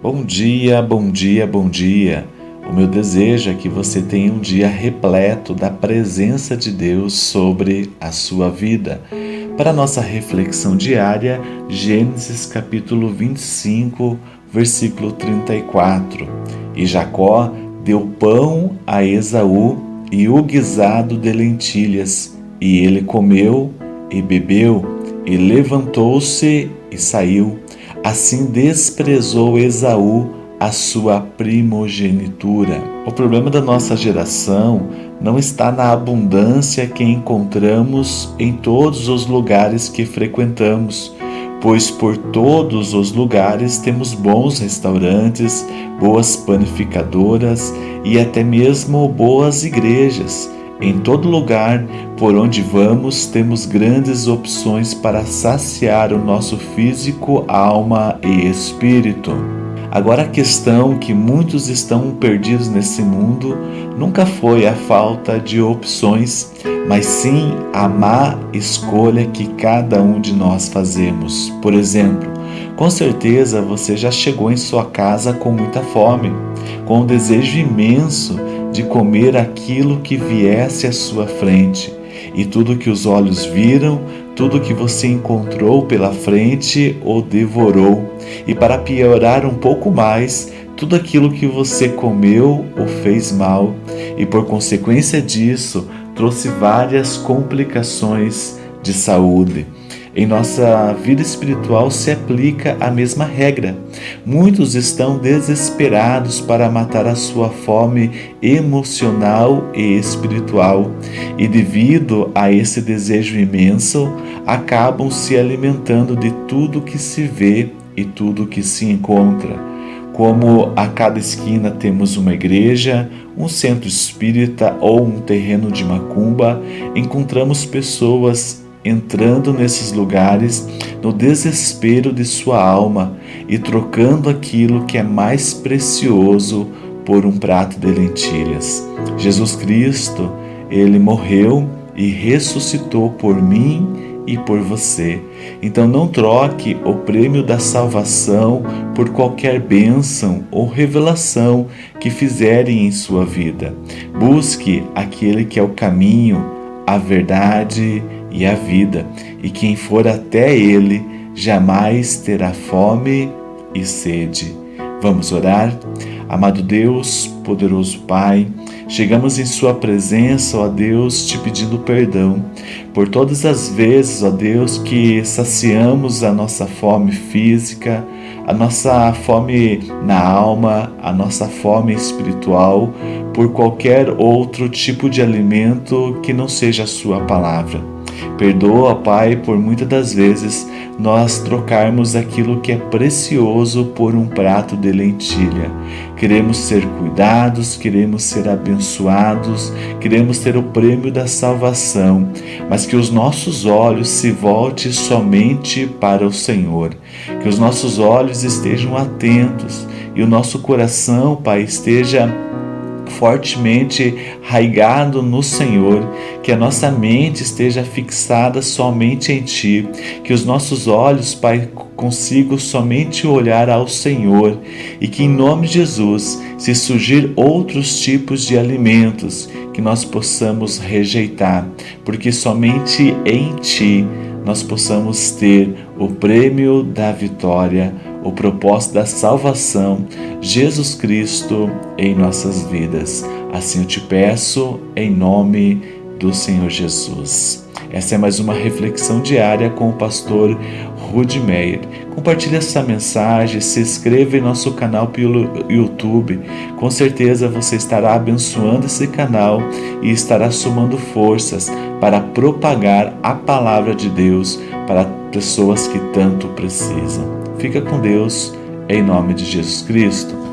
Bom dia, bom dia, bom dia. O meu desejo é que você tenha um dia repleto da presença de Deus sobre a sua vida. Para nossa reflexão diária, Gênesis capítulo 25, versículo 34. E Jacó deu pão a Esaú e o guisado de lentilhas, e ele comeu e bebeu, e levantou-se e saiu. Assim desprezou Esaú a sua primogenitura. O problema da nossa geração não está na abundância que encontramos em todos os lugares que frequentamos, pois por todos os lugares temos bons restaurantes, boas panificadoras e até mesmo boas igrejas. Em todo lugar por onde vamos, temos grandes opções para saciar o nosso físico, alma e espírito. Agora, a questão que muitos estão perdidos nesse mundo nunca foi a falta de opções, mas sim a má escolha que cada um de nós fazemos. Por exemplo, com certeza você já chegou em sua casa com muita fome, com um desejo imenso de comer aquilo que viesse à sua frente. E tudo que os olhos viram, tudo que você encontrou pela frente o devorou. E para piorar um pouco mais, tudo aquilo que você comeu o fez mal, e por consequência disso trouxe várias complicações de saúde. Em nossa vida espiritual se aplica a mesma regra. Muitos estão desesperados para matar a sua fome emocional e espiritual, e devido a esse desejo imenso, acabam se alimentando de tudo que se vê e tudo que se encontra. Como a cada esquina temos uma igreja, um centro espírita ou um terreno de macumba, encontramos pessoas entrando nesses lugares no desespero de sua alma e trocando aquilo que é mais precioso por um prato de lentilhas. Jesus Cristo, ele morreu e ressuscitou por mim e por você. Então não troque o prêmio da salvação por qualquer bênção ou revelação que fizerem em sua vida. Busque aquele que é o caminho, a verdade e a vida, e quem for até ele jamais terá fome e sede. Vamos orar? Amado Deus, poderoso Pai, chegamos em Sua presença, ó Deus, te pedindo perdão por todas as vezes, ó Deus, que saciamos a nossa fome física, a nossa fome na alma, a nossa fome espiritual, por qualquer outro tipo de alimento que não seja a Sua palavra. Perdoa, Pai, por muitas das vezes nós trocarmos aquilo que é precioso por um prato de lentilha. Queremos ser cuidados, queremos ser abençoados, queremos ter o prêmio da salvação, mas que os nossos olhos se voltem somente para o Senhor, que os nossos olhos estejam atentos e o nosso coração, Pai, esteja fortemente raigado no Senhor, que a nossa mente esteja fixada somente em Ti, que os nossos olhos, Pai, consigam somente olhar ao Senhor e que em nome de Jesus, se surgir outros tipos de alimentos, que nós possamos rejeitar, porque somente em Ti nós possamos ter o prêmio da vitória o propósito da salvação, Jesus Cristo em nossas vidas. Assim eu te peço, em nome do Senhor Jesus. Essa é mais uma reflexão diária com o pastor Rudy Meyer. Compartilhe essa mensagem, se inscreva em nosso canal pelo YouTube. Com certeza você estará abençoando esse canal e estará somando forças para propagar a palavra de Deus para pessoas que tanto precisam. Fica com Deus, em nome de Jesus Cristo.